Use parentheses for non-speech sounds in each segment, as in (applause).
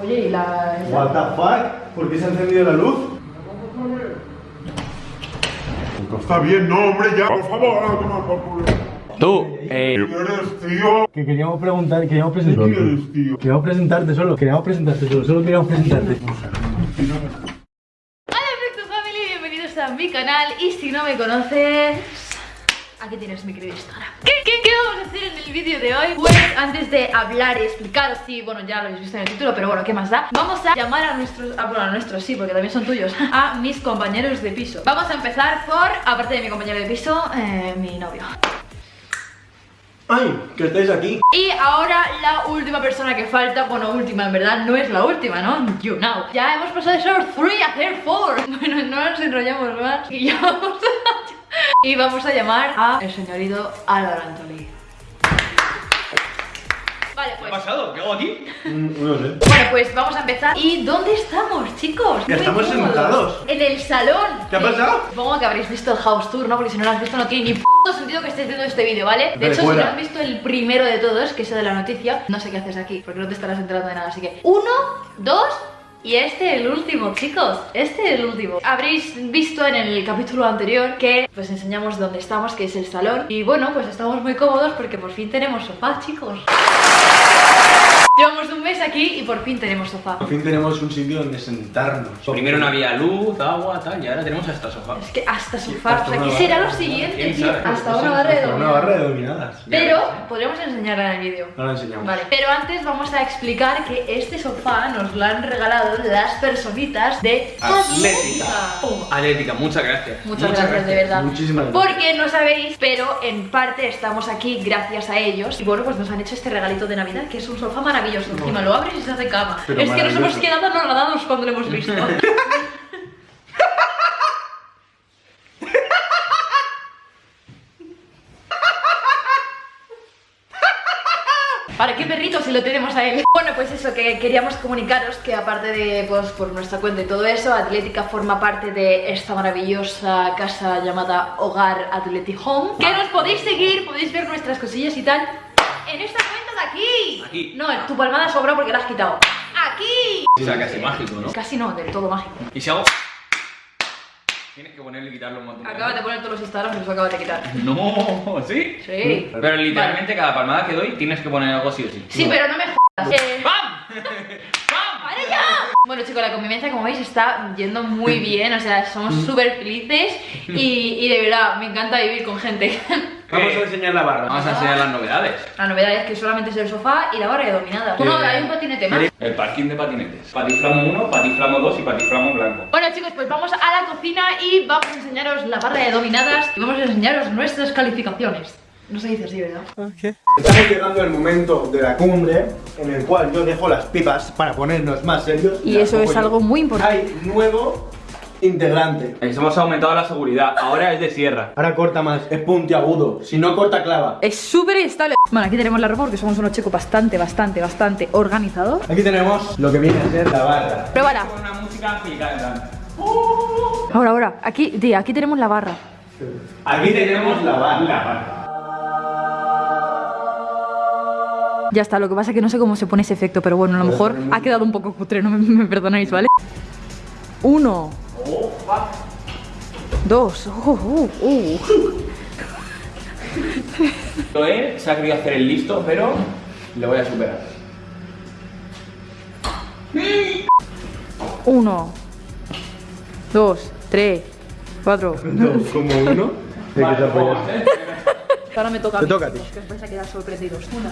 Oye, ¿y la...? What the fuck? ¿Por qué se ha encendido la luz? Está bien, no, hombre, ya, por favor, a tomar por culo. Tú, eh, ¿Quién eres, tío? Que queríamos preguntar, queríamos ¿Quién presentarte. eres, tío? Queríamos presentarte solo, queríamos presentarte solo, solo queríamos presentarte. Hola Efecto Family, bienvenidos a mi canal y si no me conoces... Aquí tienes mi querido Instagram ¿Qué, qué, qué vamos a hacer en el vídeo de hoy? Pues antes de hablar y explicar Sí, bueno, ya lo habéis visto en el título, pero bueno, ¿qué más da? Vamos a llamar a nuestros... Ah, bueno, a nuestros sí, porque también son tuyos (laughs) A mis compañeros de piso Vamos a empezar por, aparte de mi compañero de piso, eh, mi novio ¡Ay! Que estáis aquí. Y ahora la última persona que falta, bueno, última en verdad, no es la última, ¿no? You know. Ya hemos pasado de ser 3 a ser 4. (laughs) Bueno, no nos enrollamos más y ya vamos a... Y vamos a llamar a el señorito Álvaro Antolí. Vale, ¿qué pues... ha pasado? ¿Qué hago aquí? Mm, no sé. Bueno, pues vamos a empezar. ¿Y dónde estamos, chicos? Ya estamos cómodos. sentados. En el salón. ¿Qué ha pasado? Supongo que habréis visto el house tour, ¿no? Porque si no lo has visto no tiene ni p*** sentido que estés viendo este vídeo, ¿vale? De hecho, si no has visto el primero de todos, que es el de la noticia, no sé qué haces aquí, porque no te estarás enterando de nada. Así que, uno, dos... Y este el último, chicos, este el último. Habréis visto en el capítulo anterior que pues enseñamos dónde estamos, que es el salón. Y bueno, pues estamos muy cómodos porque por fin tenemos sofá, chicos Llevamos un mes aquí y por fin tenemos sofá Por fin tenemos un sitio donde sentarnos. Primero no había luz, agua, tal, y ahora tenemos hasta sofá. Es que hasta sofá, hasta o sea, ¿qué barra. será lo siguiente, ¿Quién tío? sabe? Hasta Pues una barra de Hasta una barra de dominadas. Pero podríamos enseñarla en el vídeo. No la enseñamos. Vale, pero antes vamos a explicar que este sofá nos lo han regalado las personitas de Atlética. Oh, Atlética, muchas gracias. Muchas, gracias, de verdad. Muchísimas gracias. Porque no sabéis, pero en parte estamos aquí gracias a ellos. Y bueno, pues nos han hecho este regalito de Navidad, que es un sofá maravilloso. Encima lo abres y se hace cama. Pero es que nos hemos maravilloso. quedado anonadados cuando lo hemos visto. ¿Para qué perrito si lo tenemos a él? Bueno, pues eso, que queríamos comunicaros que aparte de, pues, por nuestra cuenta y todo eso, Atlética forma parte de esta maravillosa casa llamada Hogar Athletic Home. Que nos podéis seguir, podéis ver nuestras cosillas y tal en esta cuenta de aquí. No, tu palmada sobra porque la has quitado. Aquí. O sea, casi mágico, ¿no? Casi no, del todo mágico. Y si hago... Tienes que ponerle y quitarlo un montón. Acabas de poner todos los Instagrams y los acabas de quitar. No, ¿sí? Sí. Pero literalmente cada palmada que doy tienes que poner algo sí o sí. Sí, pero no me jodas. Eh, (laughs) ¡Pam! (laughs) ¡Para ya! Bueno chicos, la convivencia como veis está yendo muy bien, o sea, somos súper felices y, y de verdad, me encanta vivir con gente. (laughs) Vamos a enseñar la barra. Vamos a enseñar las novedades. La novedad es que solamente es el sofá y la barra de dominada. Bueno, hay un patinete más. El parking de patinetes. Patiflamo 1, patiflamo 2 y patiflamo blanco. Bueno chicos, pues vamos a la cocina y vamos a enseñaros la barra de dominadas y vamos a enseñaros nuestras calificaciones. No se dice así, ¿verdad? Estamos llegando al momento de la cumbre en el cual yo dejo las pipas para ponernos más serios. Y eso es yo. algo muy importante. Hay nuevo integrante. Hemos aumentado la seguridad. Ahora es de sierra. Ahora corta más, es puntiagudo. Si no corta, clava. Es súper estable. Bueno, aquí tenemos la ropa porque somos unos chicos bastante, bastante, bastante organizados. Aquí tenemos lo que viene a ser la barra. Pruébala. Con una música angelical. Ahora, ahora. Aquí, tía, aquí tenemos la barra. Aquí tenemos la barra. Ya está, lo que pasa es que no sé cómo se pone ese efecto, pero bueno, a lo mejor ha quedado un poco cutre, no me, me perdonáis, ¿vale? Uno. Dos. Uh, uh, uh. Él se ha querido hacer el listo, pero le voy a superar. Uno. Dos. Tres. Cuatro. Dos como uno. ¿De te? Ahora me toca a Te mí. toca a ti. Que os vais a quedar sorprendidos. Una.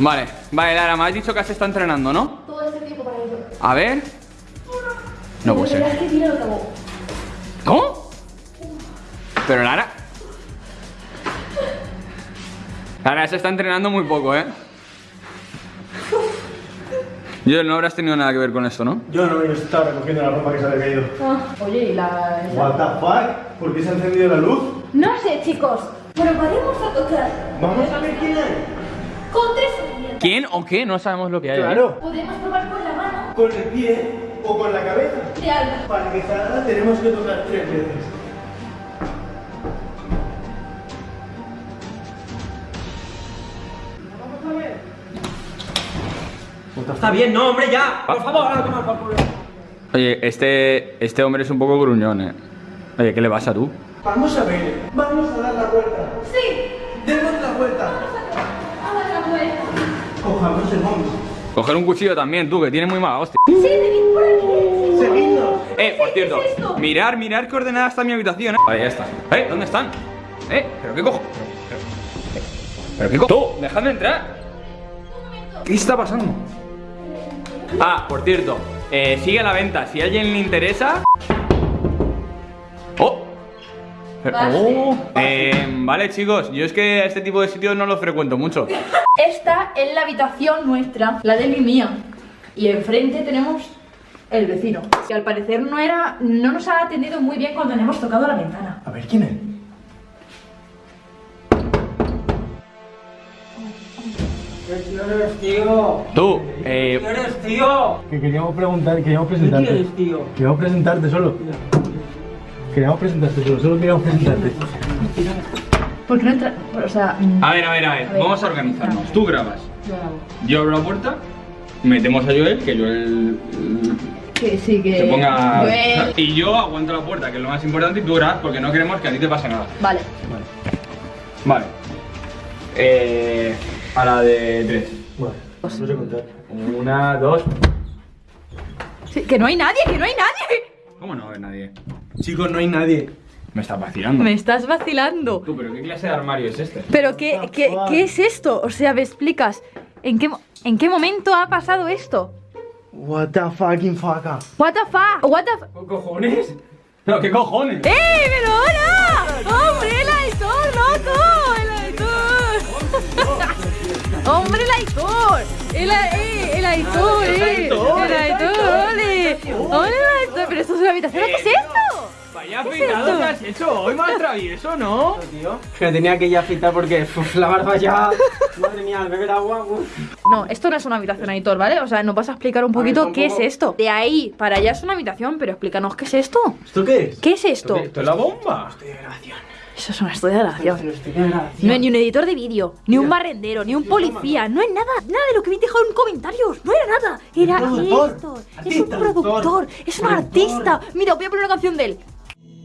Vale, vale, Lara, me has dicho que has estado entrenando, ¿no? Todo este tiempo para ello. A ver. No puede ser. ¿Cómo? Pero Lara. Lara se está entrenando muy poco, ¿eh? Yo no habrás tenido nada que ver con esto, ¿no? Yo no, yo estaba recogiendo la ropa que se había caído. Oye, ¿y la...? What the fuck? ¿Por qué se ha encendido la luz? No sé, chicos. Probaremos a tocar. Vamos a ver quién hay. Con tres herramientas. ¿Quién o qué? No sabemos lo que hay. ¿eh? Claro. Podemos probar con la mano Con el pie o con la cabeza. de algo. Para que salga tenemos que tocar tres veces. Está bien, no, hombre, ya. Por favor, ahora toma por culo. Oye, este, este hombre es un poco gruñón, eh. Oye, ¿qué le pasa a tú? Vamos a ver, vamos a dar la vuelta. Sí, Demos la vuelta. a dar la vuelta. Cojamos el vamos. Coger un cuchillo también, tú, que tienes muy mala hostia. Sí, por aquí. Seguidnos. Eh, por cierto, ¿Qué es mirar, mirar qué ordenada está mi habitación, eh. Vale, ya está. Eh, ¿dónde están? Eh, ¿pero qué cojo? ¿Pero, pero, pero qué cojo? Tú, dejadme entrar. ¿Qué está pasando? Ah, por cierto, eh, sigue a la venta. Si a alguien le interesa. ¡Oh! Pero- Vale. Eh, vale, chicos, yo es que a este tipo de sitios no los frecuento mucho. Esta es la habitación nuestra, la de mi mía. Y enfrente tenemos el vecino. Que al parecer no era. no nos ha atendido muy bien cuando le hemos tocado la ventana. A ver, ¿quién es? ¿Quién eres, tío? Tú, eh, ¿Quién eres, tío? Que queríamos preguntar, queríamos ¿Quién presentarte. eres, tío? Queríamos presentarte solo. Queríamos presentarte solo, solo queríamos presentarte. ¿Por qué no entra.? O sea. mm, a ver, a ver, a ver, A ver. vamos a organizarnos. Tú grabas. yo grabo. Yo abro la puerta, metemos a Joel, que Joel Que sí, que. se ponga. Joel. Y yo aguanto la puerta, que es lo más importante, y tú grabas porque no queremos que a ti te pase nada. Vale. Vale. Eh, a la de tres. Bueno, no sé contar. Una, dos. Sí, que no hay nadie, que no hay nadie. ¿Cómo no ve nadie? Chicos, no hay nadie. Me estás vacilando. Me estás vacilando. Tú, pero ¿qué clase de armario es este? Pero ¿qué, qué, qué es esto? O sea, ¿me explicas? ¿En qué, ¿En qué momento ha pasado esto? What the fucking fuck. What the fuck? What the fu- ¿Qué cojones? No, ¿qué cojones? ¡Eh, pero hola! ¡Hombre, el Aitor, loco! ¡El Aitor! (laughs) ¡Hombre, el Aitor! ¡El, eh, el Aitor, eh! ¡El Aitor, ole! ¡Ole, el Aitor! ¿Pero esto es una habitación? ¿Qué es esto? Vaya ¿Qué es esto? que has hecho hoy, más travieso, ¿no? Tío, que tenía que ya afeitar porque uf, la barba ya. Madre mía, al beber agua. uf. No, esto no es una habitación, Aitor, ¿vale? O sea, nos vas a explicar un poquito qué es esto. De ahí para allá es una habitación, pero explícanos qué es esto. ¿Esto qué es? ¿Qué es esto? ¿Esto es la bomba? Eso es una estudio de grabación. Estoy. No es ni un editor de vídeo, ni un barrendero, ni un policía, no es nada, nada de lo que me dejado en comentarios, no era nada, era esto, es un productor, es un artista. Mira, voy a poner una canción de él.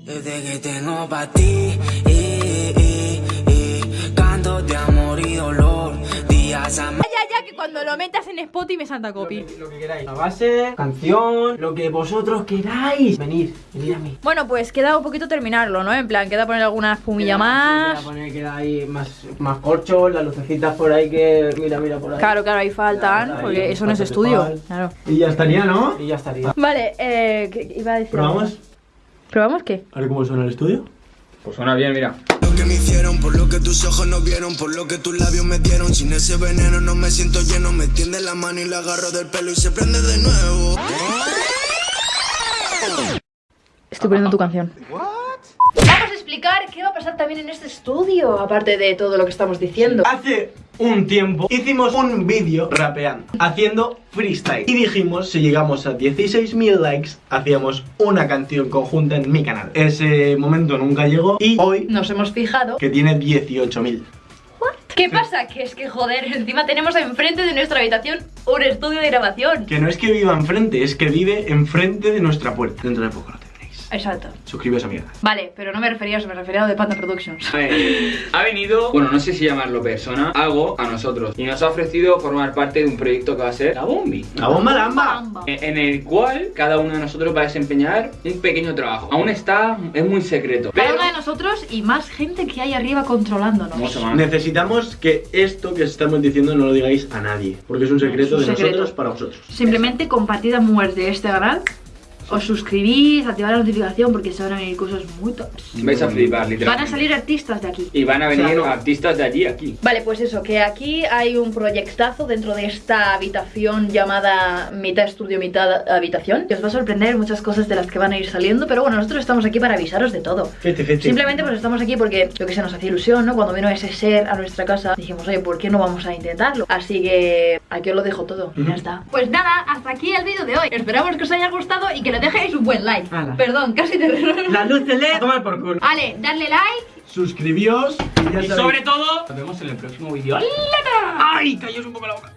Desde que tengo pa' ti, eh, eh, eh, canto de amor y dolor, días a Ya, ya, ya, que cuando lo metas en Spotify me salta copy. Lo que queráis. La base, canción, lo que vosotros queráis. Venid, venid a mí. Bueno, pues queda un poquito terminarlo, ¿no? En plan, queda poner alguna espumilla más. Voy a poner ahí más, más corchos, las lucecitas por ahí que. Mira, mira por ahí. Claro, claro, ahí faltan, porque eso no es estudio. Claro. Y ya estaría, ¿no? Y ya estaría. Vale, eh, ¿qué iba a decir? ¿Probamos? ¿Probamos qué? A ver cómo suena el estudio. Pues suena bien, mira. Lo que me hicieron, por lo que tus ojos no vieron, por lo que tus labios me dieron. Sin ese veneno no me siento lleno, me tiende la mano y la agarro del pelo y se prende de nuevo. Estoy poniendo tu canción. Qué va a pasar también en este estudio, aparte de todo lo que estamos diciendo. Hace un tiempo hicimos un vídeo rapeando, haciendo freestyle. Y dijimos, si llegamos a 16.000 likes, hacíamos una canción conjunta en mi canal. Ese momento nunca llegó y hoy, Nos hemos fijado. que tiene 18.000. ¿Qué pasa? Que es que, joder, encima tenemos enfrente de nuestra habitación un estudio de grabación. Que no es que viva enfrente, es que vive enfrente de nuestra puerta. Dentro de poco. Exacto. Suscribíos a mi canal. Vale, pero no me refería a eso, me refería a lo de Panda Productions. Ha venido, bueno, no sé si llamarlo persona, algo a nosotros. Y nos ha ofrecido formar parte de un proyecto que va a ser la Bombi. ¡La bomba lamba! Bamba. En el cual cada uno de nosotros va a desempeñar un pequeño trabajo. Aún está, es muy secreto. Cada Pero uno de nosotros y más gente que hay arriba controlándonos. mucho más. Necesitamos que esto que os estamos diciendo no lo digáis a nadie, porque es un secreto Es un de secreto. nosotros para vosotros. Simplemente compartid a muerte de este canal. Os suscribís, activad la notificación porque se van a venir cosas muy tops. Vais a flipar, literalmente. Van a salir artistas de aquí. Y van a venir O sea, no. artistas de allí aquí. Vale, pues eso, que aquí hay un proyectazo dentro de esta habitación llamada mitad estudio, mitad habitación. Que os va a sorprender muchas cosas de las que van a ir saliendo, pero bueno, nosotros estamos aquí para avisaros de todo. Fete, fete. Simplemente pues estamos aquí porque lo que se nos hacía ilusión, ¿no? Cuando vino ese ser a nuestra casa, dijimos, oye, ¿por qué no vamos a intentarlo? Así que aquí os lo dejo todo y ya está. Pues nada, hasta aquí el vídeo de hoy. Esperamos que os haya gustado y que dejéis un buen like. Perdón, casi te... La luz de LED, tomar por culo. Vale, darle like. Suscribíos y ya Y sabéis. sobre todo, nos vemos en el próximo vídeo. ¡Ay, cayó un poco la boca!